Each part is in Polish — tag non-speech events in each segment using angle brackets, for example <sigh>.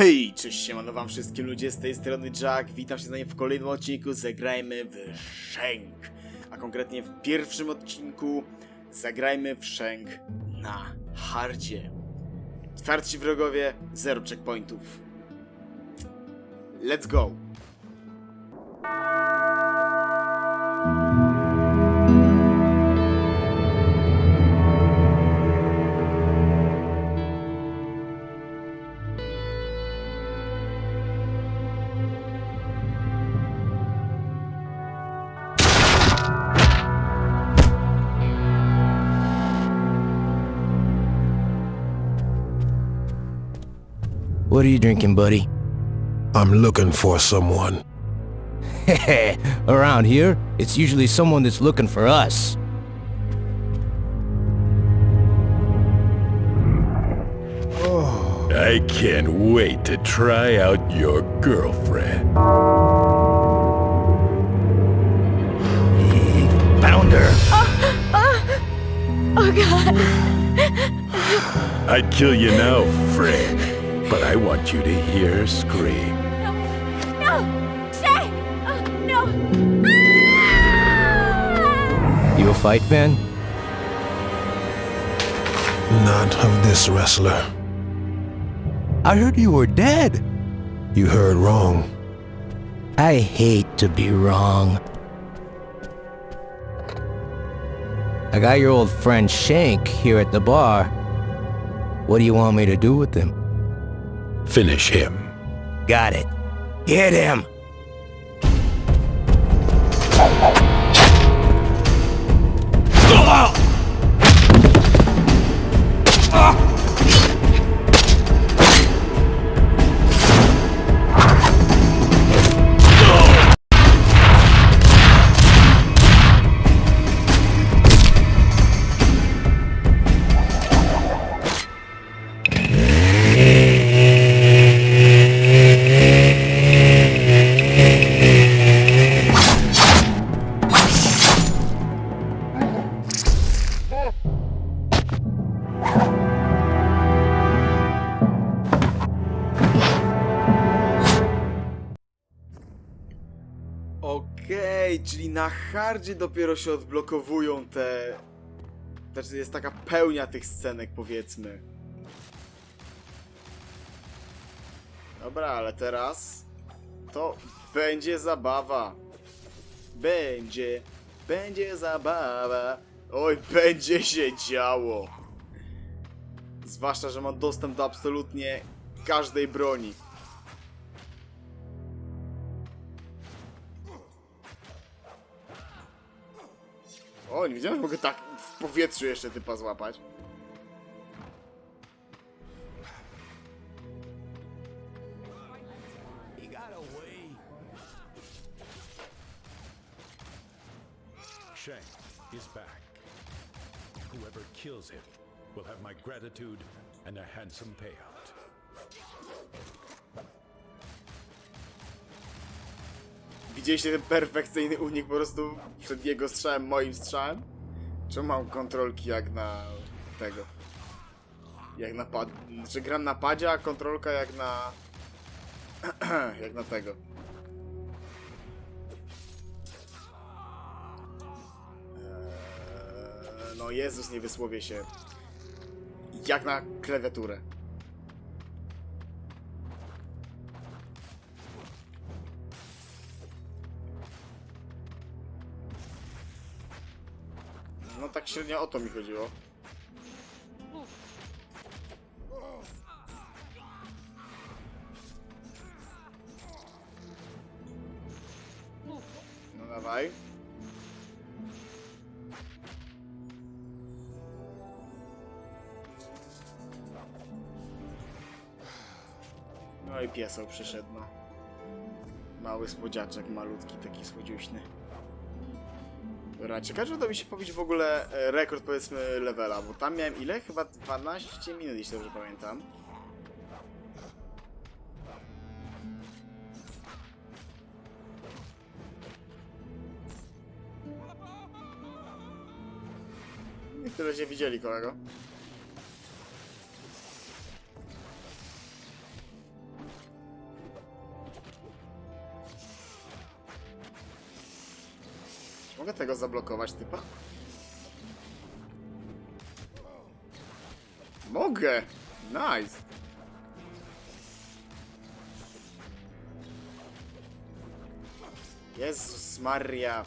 Hej, cześć, siemano wam wszystkim ludzie, z tej strony Jack, witam się z nami w kolejnym odcinku Zagrajmy w Shank. A konkretnie w pierwszym odcinku Zagrajmy w Shank na hardzie. Twardzi wrogowie, zero checkpointów. Let's go! What are you drinking, buddy? I'm looking for someone. <laughs> Around here, it's usually someone that's looking for us. I can't wait to try out your girlfriend. Found her. Oh, oh, oh god. I'd kill you now, friend, but I want you to hear her scream. No! Stay! Oh, no! Ah! You a fight fan? Not of this wrestler. I heard you were dead. You heard wrong. I hate to be wrong. I got your old friend Shank here at the bar. What do you want me to do with him? Finish him. Got it. Get him! Okej, czyli na hardzie dopiero się odblokowują te... Znaczy jest taka pełnia tych scenek, powiedzmy. Dobra, ale teraz... To będzie zabawa. Będzie, będzie zabawa. Oj, będzie się działo. Zwłaszcza, że mam dostęp do absolutnie każdej broni. O, nie wiedziałem, że mogę tak w powietrzu jeszcze typa złapać. Shank is back. Whoever kills him will have my gratitude and a handsome payout. Widzieliście ten perfekcyjny unik po prostu przed jego strzałem, moim strzałem? Czemu mam kontrolki jak na tego? Jak na pad... Znaczy gram na padzie, a kontrolka jak na... <clears throat> jak na tego. Eee, no Jezus, nie wysłowię się. Jak na klawiaturę. No tak średnio o to mi chodziło. No dawaj. No i piesał przyszedł, no. Mały słodziaczek, malutki, taki słodziuśny. Dobra, ciekawe, uda mi się pobić w ogóle e, rekord, powiedzmy, levela, bo tam miałem ile? Chyba 12 minut, jeśli dobrze pamiętam. Niektórzy się widzieli, kolego. Tego zablokować, typa? Mogę! Nice! Jezus Maria!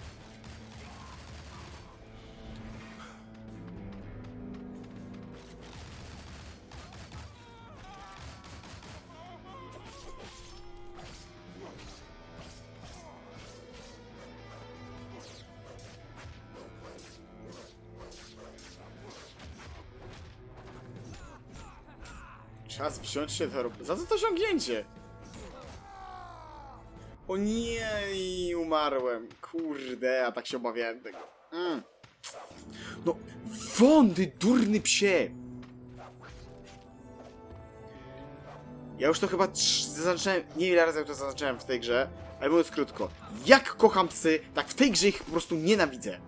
Się roboty. Za co to osiągnięcie? O nie, i umarłem. Kurde, a tak się obawiałem tego. Mm. No, wądy, durny psie! Ja już to chyba zaznaczałem, nie wiem ile razy to zaznaczałem w tej grze, ale mówiąc krótko. Jak kocham psy, tak w tej grze ich po prostu nienawidzę.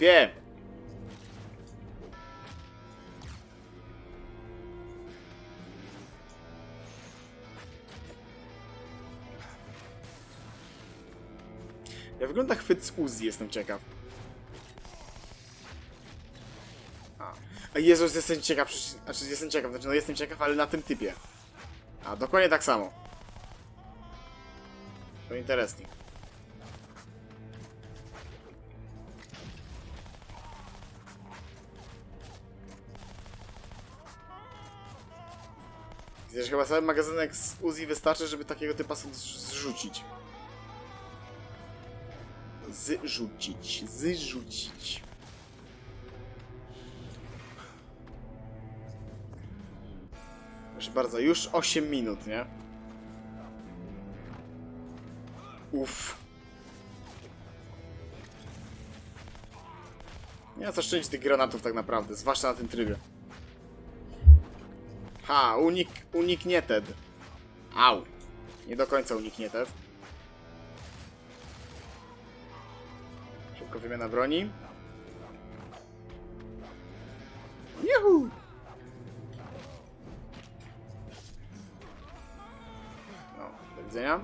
Wiem. Jak wygląda chwyt z Uzi, jestem ciekaw. A, Jezus, jestem ciekaw, znaczy jestem ciekaw, znaczy no jestem ciekaw, ale na tym typie. A, dokładnie tak samo. To interesting. Chyba cały magazynek z Uzi wystarczy, żeby takiego typa zrzucić. Zrzucić, zrzucić. Proszę bardzo, już 8 minut, nie? Uff. Nie ma co szczędzić tych granatów tak naprawdę, zwłaszcza na tym trybie. Ha, unik, uniknięted. Au. Nie do końca uniknięted. Szybko wymiana broni. Juhu! No, do widzenia.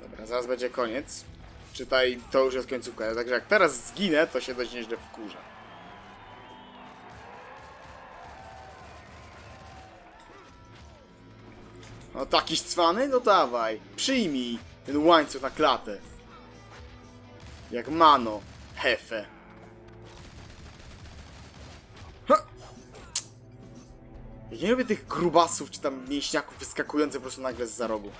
Dobra, zaraz będzie koniec. Czytaj, to już jest końcówka. Także jak teraz zginę, to się dość nieźle wkurzę. No taki cwany? No dawaj. Przyjmij ten łańcuch na klatę. Jak mano. Hefe. Ha! Ja nie lubię tych grubasów czy tam mięśniaków wyskakujących po prostu nagle z za rogu.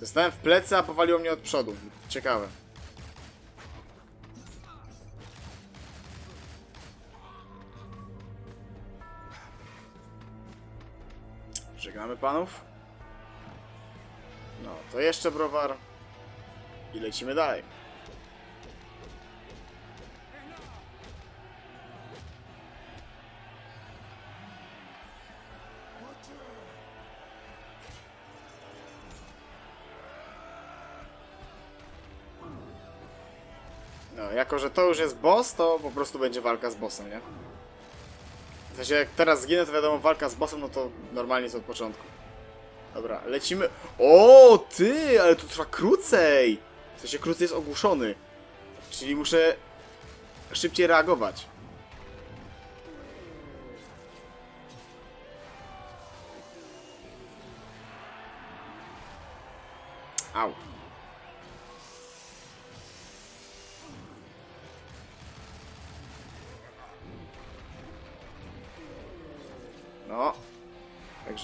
Zostałem w plecy, a powaliło mnie od przodu. Ciekawe. Panów. No, to jeszcze browar. I lecimy dalej. No, jako że to już jest boss, to po prostu będzie walka z bossem, nie? W sensie jak teraz zginę, to wiadomo, walka z bossem, no to normalnie jest od początku. Dobra, lecimy. O, ty, ale to trwa krócej! W sensie krócej jest ogłuszony. Czyli muszę szybciej reagować. Au.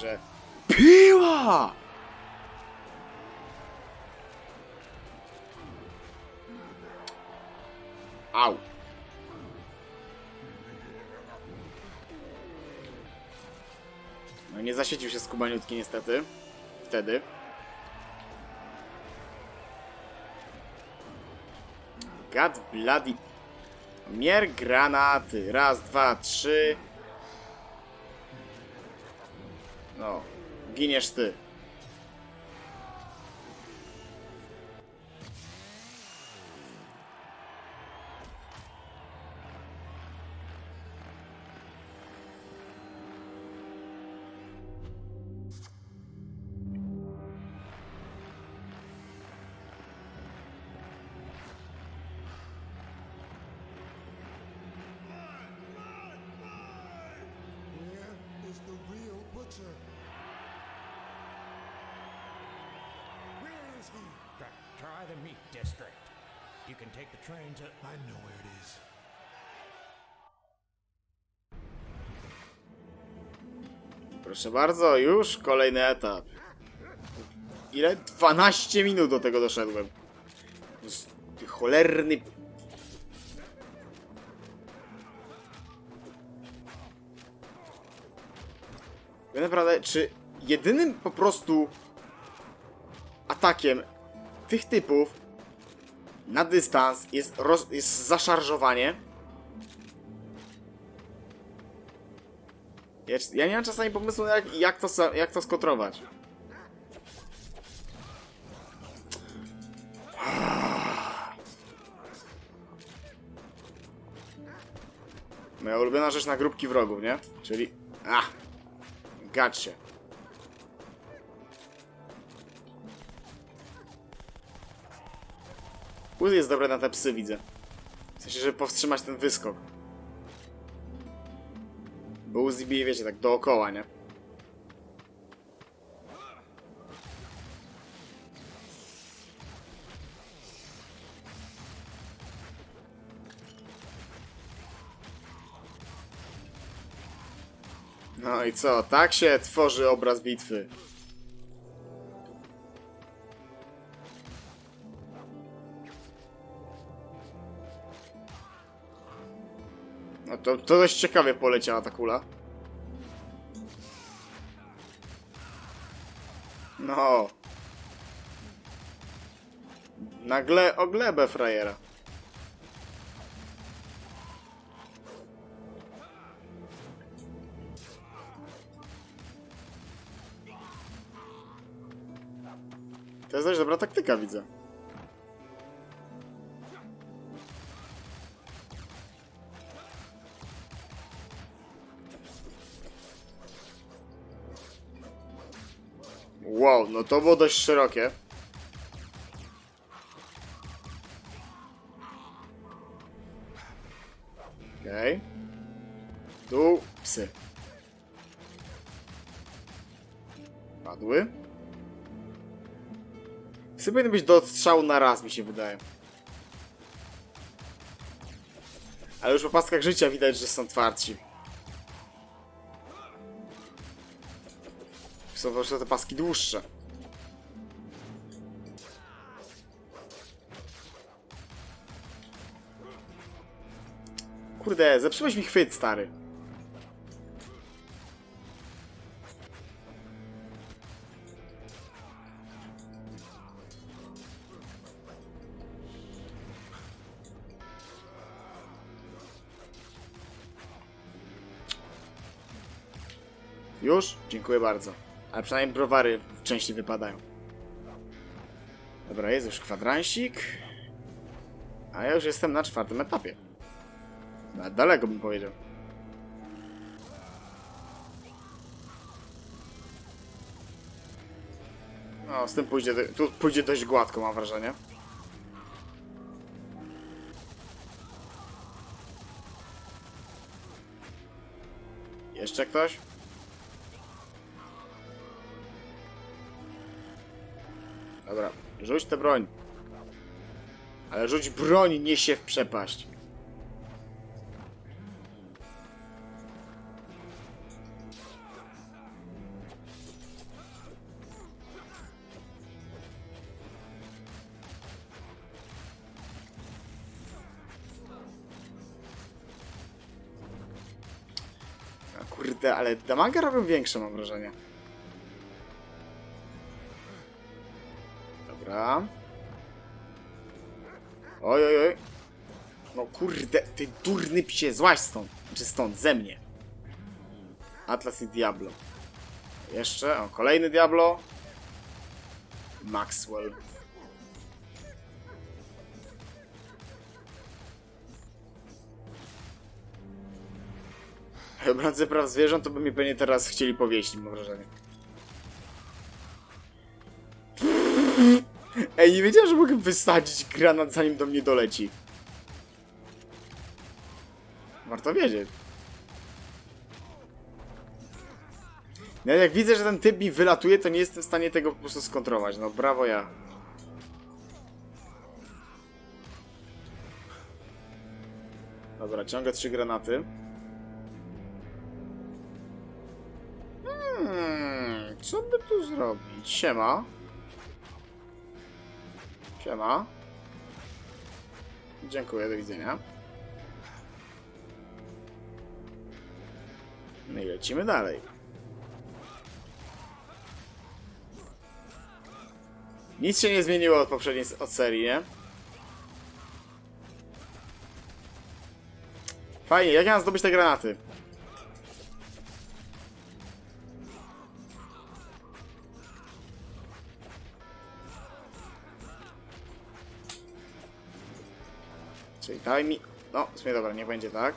Także... Piła! Au. No nie zaświecił się skubaniutki niestety. Wtedy. God bloody... Mier granaty. Raz, dwa, trzy. No, giniesz ty. Proszę bardzo, już kolejny etap. Ile? 12 minut do tego doszedłem. Ty cholerny... Ja naprawdę, czy jedynym po prostu atakiem tych typów na dystans jest, roz, jest zaszarżowanie? Ja, ja nie mam czasami pomysłu, jak, jak, to, jak to skontrować. Moja ulubiona rzecz na grupki wrogów, nie? Czyli... A! Gacie. Uzi jest dobre na te psy, widzę. W sensie, żeby powstrzymać ten wyskok. Bo Uzi wiecie, tak dookoła, nie? No i co? Tak się tworzy obraz bitwy. To, to dość ciekawie poleciała ta kula. No. Nagle o glebę frajera. To jest dość dobra taktyka, widzę. Wow, no to było dość szerokie. Okej. Okay. Tu psy. Padły. Psy powinny być do odstrzału na raz, mi się wydaje. Ale już po paskach życia widać, że są twardsi. Są po prostu te paski dłuższe. Kurde, zepsułeś mi chwyt, stary. Już? Dziękuję bardzo. Ale przynajmniej browary częściej wypadają. Dobra, jest już kwadransik. A ja już jestem na czwartym etapie. Nawet daleko bym powiedział. No, z tym pójdzie, tu pójdzie dość gładko, mam wrażenie. Jeszcze ktoś? Rzuć tę broń. Ale rzuć broń, nie się w przepaść. Kurde, ale damaga robią większe, mam wrażenie. Durny psie, złaź stąd. Czy stąd, ze mnie. Atlas i Diablo. Jeszcze, o, kolejny Diablo. Maxwell. <laughs> Obrońcy praw zwierząt to by mi pewnie teraz chcieli powieść, mam wrażenie. <laughs> Ej, nie wiedziałem, że mogę wysadzić granat zanim do mnie doleci. Warto wiedzieć. Ja jak widzę, że ten typ mi wylatuje, to nie jestem w stanie tego po prostu skontrować. No brawo ja. Dobra, ciągle trzy granaty. Hmm, co by tu zrobić? Siema. Siema. Dziękuję, do widzenia. No i lecimy dalej. Nic się nie zmieniło od poprzedniej od serii, nie? Fajnie, jak ja mam zdobyć te granaty? Czyli daj mi... No, w sumie dobra, nie będzie tak.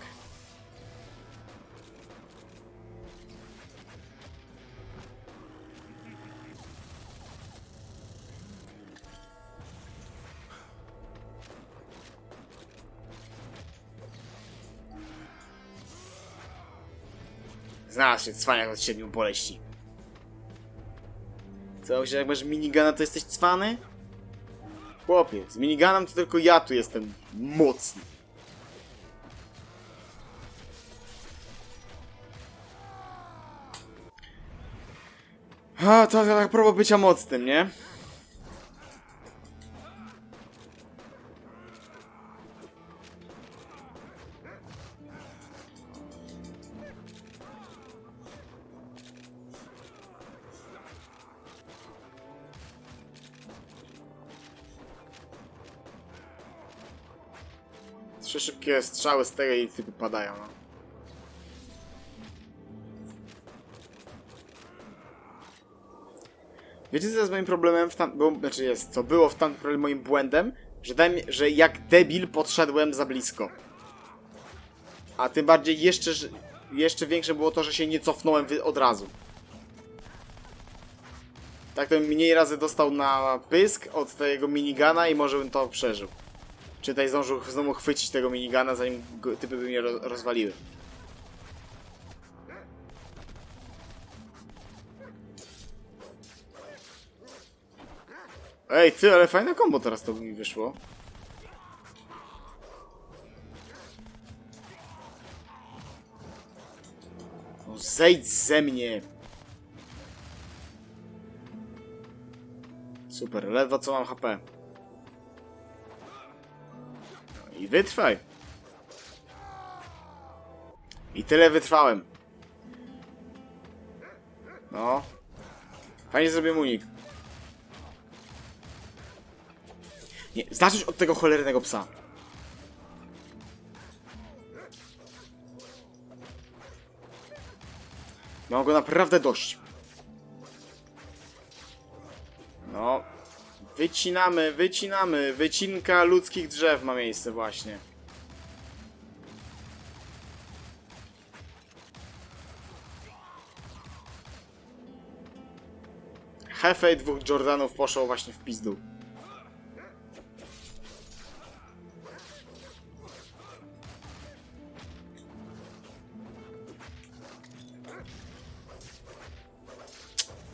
Się cwaniak od siedmiu boleści. Co, myślisz, jak masz minigana, to jesteś cwany? Chłopie, z miniganem to tylko ja tu jestem mocny. A, to tak próba bycia mocnym, nie? Trzy szybkie strzały z tego i typy padają, no. Wiecie co jest moim problemem w tam... Znaczy jest, co było w tamtym moim błędem? Że, że jak debil podszedłem za blisko. A tym bardziej jeszcze, jeszcze większe było to, że się nie cofnąłem od razu. Tak to mniej razy dostał na pysk od tego minigana i może bym to przeżył. Czy tutaj zdążył znowu chwycić tego minigana, zanim go, typy by mnie ro rozwaliły. Ej, ty, ale fajne kombo teraz to mi wyszło. No zejdź ze mnie! Super, ledwo co mam HP. I wytrwaj. I tyle wytrwałem. No. Fajnie zrobiłem unik. Nie, zacząć od tego cholernego psa. Mam go naprawdę dość. No. Wycinamy, wycinamy. Wycinka ludzkich drzew ma miejsce właśnie. Hefe i dwóch Jordanów poszło właśnie w pizdu.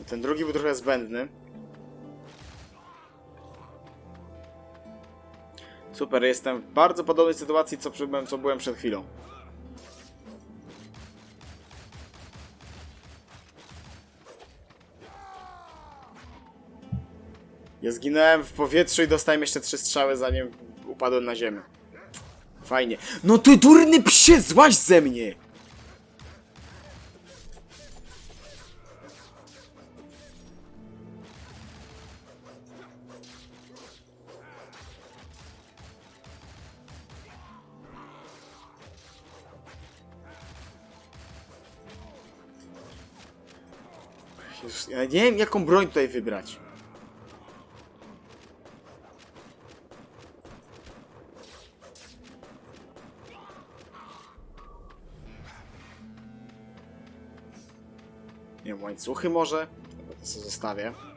Ten drugi był trochę zbędny. Super, jestem w bardzo podobnej sytuacji, co, przy- co byłem przed chwilą. Ja zginąłem w powietrzu i dostałem jeszcze trzy strzały, zanim upadłem na ziemię. Fajnie. No ty durny psie, złaź ze mnie! Jezus, Ja nie wiem, jaką broń tutaj wybrać. Nie wiem, łańcuchy może? To sobie zostawię.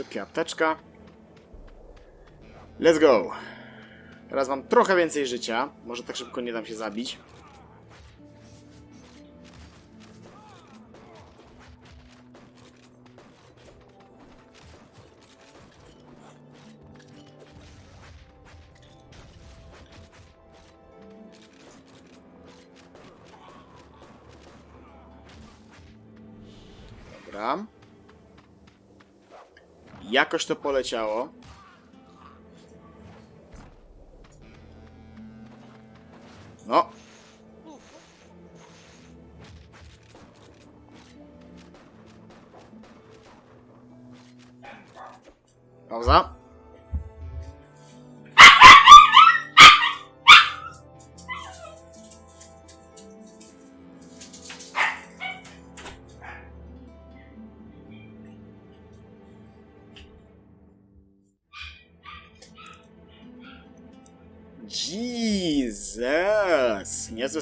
Szybkie apteczka. Let's go. Teraz mam trochę więcej życia. Może tak szybko nie dam się zabić. Dobra. Jakoś to poleciało.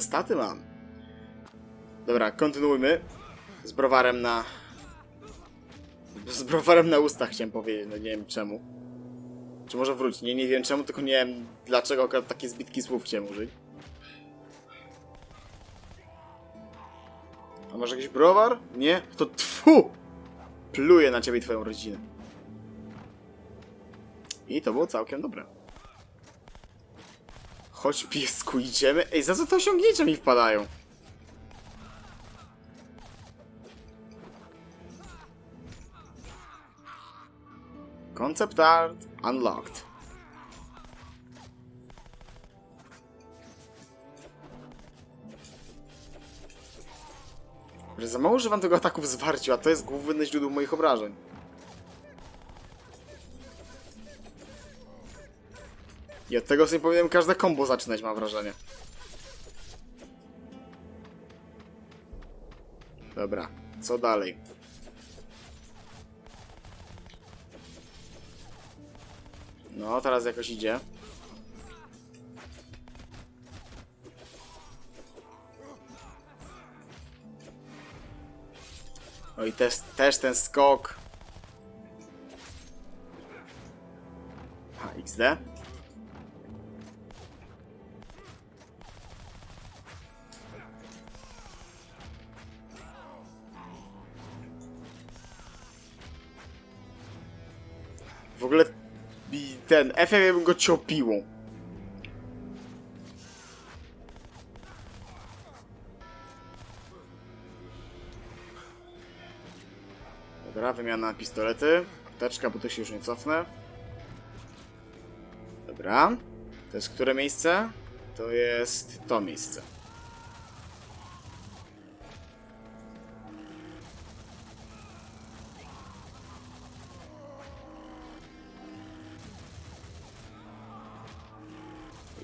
Staty mam. Dobra, kontynuujmy. Z browarem na... Z browarem na ustach chciałem powiedzieć, no nie wiem czemu. Czy może wrócić? Nie, nie wiem czemu, tylko nie wiem dlaczego akurat takie zbitki słów chciałem użyć. A może jakiś browar? Nie? To tfu! Pluję na ciebie i twoją rodzinę. I to było całkiem dobre. Chodź piesku, idziemy. Ej, za co te osiągnięcia mi wpadają? Concept art unlocked. Że za mało używam tego ataku w zwarciu, a to jest główne źródło moich obrażeń. I od tego sobie powinienem każde combo zaczynać, mam wrażenie. Dobra, co dalej? No, teraz jakoś idzie. No i też, też ten skok. A, XD. Ten FM bym go ciął piłą. Dobra, wymiana na pistolety. Apteczka, bo to się już nie cofnę. Dobra. To jest które miejsce? To jest to miejsce.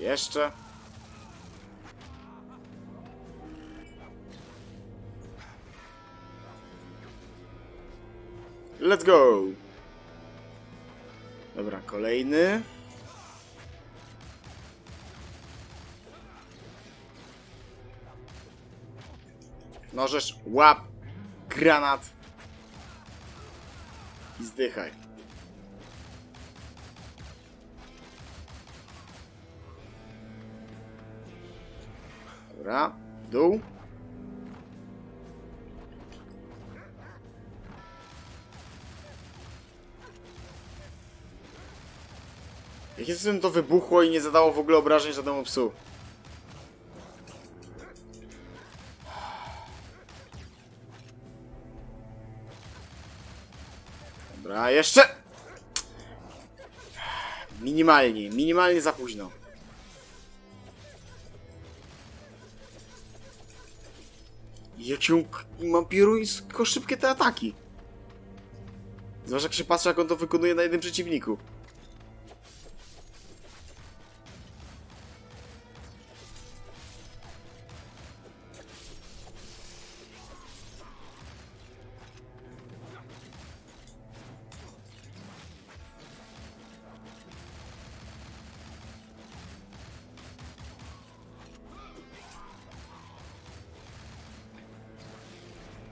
Jeszcze. Let's go! Dobra, kolejny. Możesz łap granat i zdychaj. Dobra, dół. Jakie cudem to wybuchło i nie zadało w ogóle obrażeń żadnemu psu? Dobra, jeszcze! Minimalnie, minimalnie za późno. Jakie on k- ma piruńsko szybkie te ataki. Zwłaszcza jak się jak on to wykonuje na jednym przeciwniku.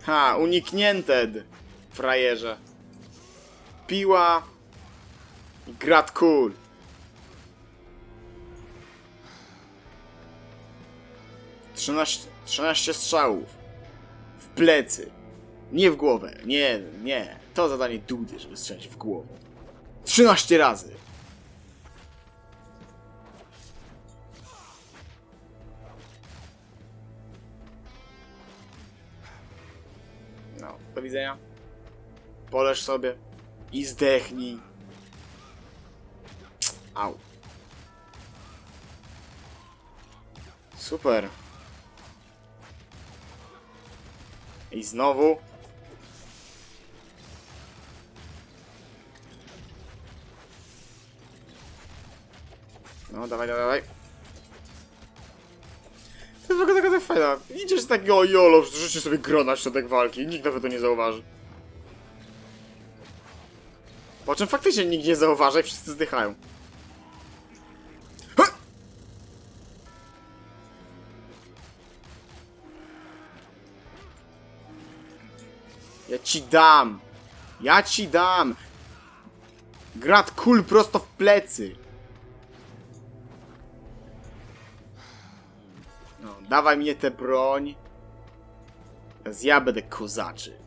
Ha, uniknięte, frajerze. Piła grat kul. Trzynaście, 13 strzałów. W plecy. Nie w głowę. Nie, nie. To zadanie Dudy, żeby strzelić w głowę. 13 razy. Widzenia. Poleż sobie i zdechnij. Au. Super. I znowu. No, dawaj, dawaj, dawaj. To jest w ogóle taka tak fajna. Idziesz tak, o jolo, rzuci sobie grona w środek walki. Nikt nawet to nie zauważy. Po czym faktycznie nikt nie zauważa i wszyscy zdychają. Ha! Ja ci dam! Ja ci dam! Grat kul prosto w plecy! Dawaj mnie tę broń. Teraz ja będę kozaczy.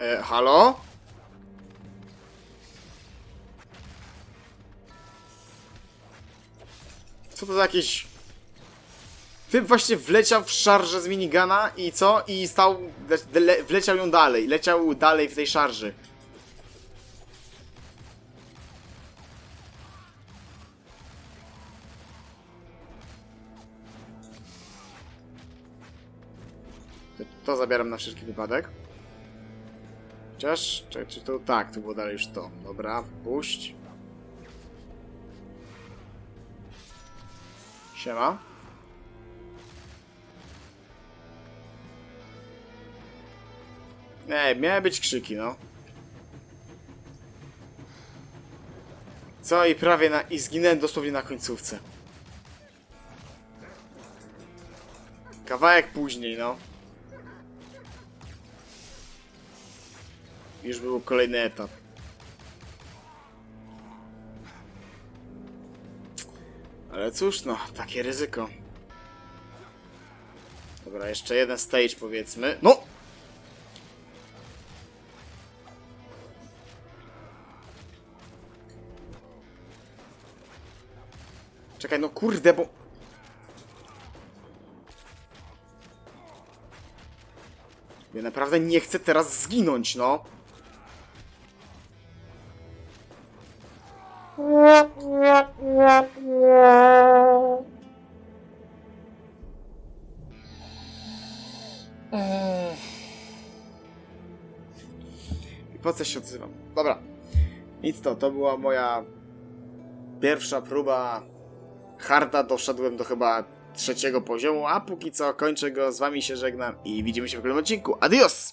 E, halo? Co to za jakieś... Typ właśnie wleciał w szarżę z minigana i co? I stał... Le, le, wleciał ją dalej. Leciał dalej w tej szarży. To, zabieram na wszelki wypadek. Chociaż, czy, czy to tak, to było dalej już to. Dobra, puść. Siema. Nie, miały być krzyki, no. Co i prawie na... i zginęłem dosłownie na końcówce. Kawałek później, no. Już był kolejny etap. Ale cóż, no, takie ryzyko. Dobra, jeszcze jeden stage powiedzmy. No! Czekaj, no kurde, bo... Ja naprawdę nie chcę teraz zginąć, no. I po co się odzywam? Dobra. Nic to, to była moja pierwsza próba harda. Doszedłem do chyba trzeciego poziomu, a póki co kończę go, z wami się żegnam i widzimy się w kolejnym odcinku. Adios!